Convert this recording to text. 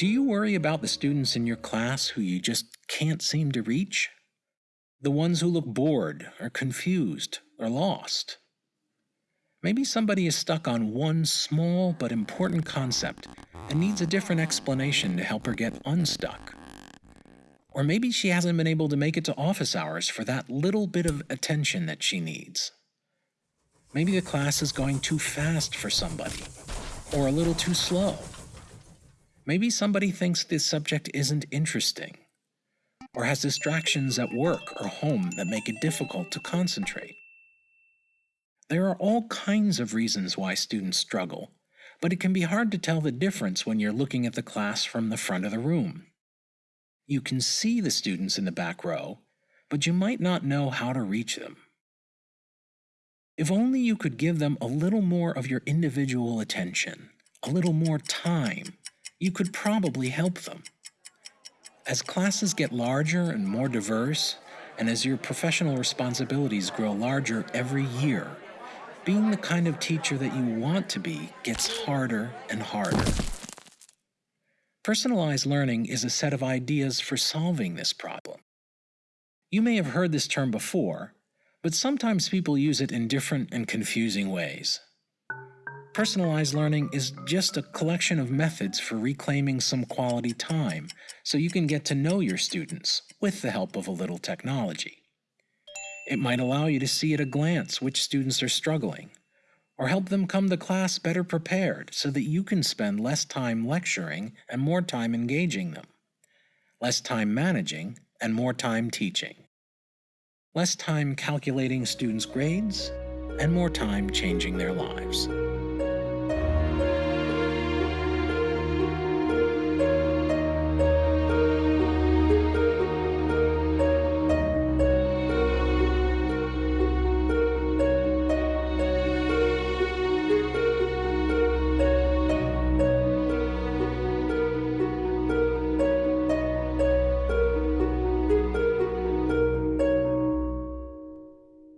Do you worry about the students in your class who you just can't seem to reach? The ones who look bored or confused or lost? Maybe somebody is stuck on one small but important concept and needs a different explanation to help her get unstuck. Or maybe she hasn't been able to make it to office hours for that little bit of attention that she needs. Maybe the class is going too fast for somebody, or a little too slow. Maybe somebody thinks this subject isn't interesting, or has distractions at work or home that make it difficult to concentrate. There are all kinds of reasons why students struggle, but it can be hard to tell the difference when you're looking at the class from the front of the room. You can see the students in the back row, but you might not know how to reach them. If only you could give them a little more of your individual attention, a little more time, you could probably help them. As classes get larger and more diverse, and as your professional responsibilities grow larger every year, being the kind of teacher that you want to be gets harder and harder. Personalized learning is a set of ideas for solving this problem. You may have heard this term before, but sometimes people use it in different and confusing ways. Personalized learning is just a collection of methods for reclaiming some quality time so you can get to know your students with the help of a little technology. It might allow you to see at a glance which students are struggling, or help them come to class better prepared so that you can spend less time lecturing and more time engaging them, less time managing and more time teaching, less time calculating students' grades and more time changing their lives.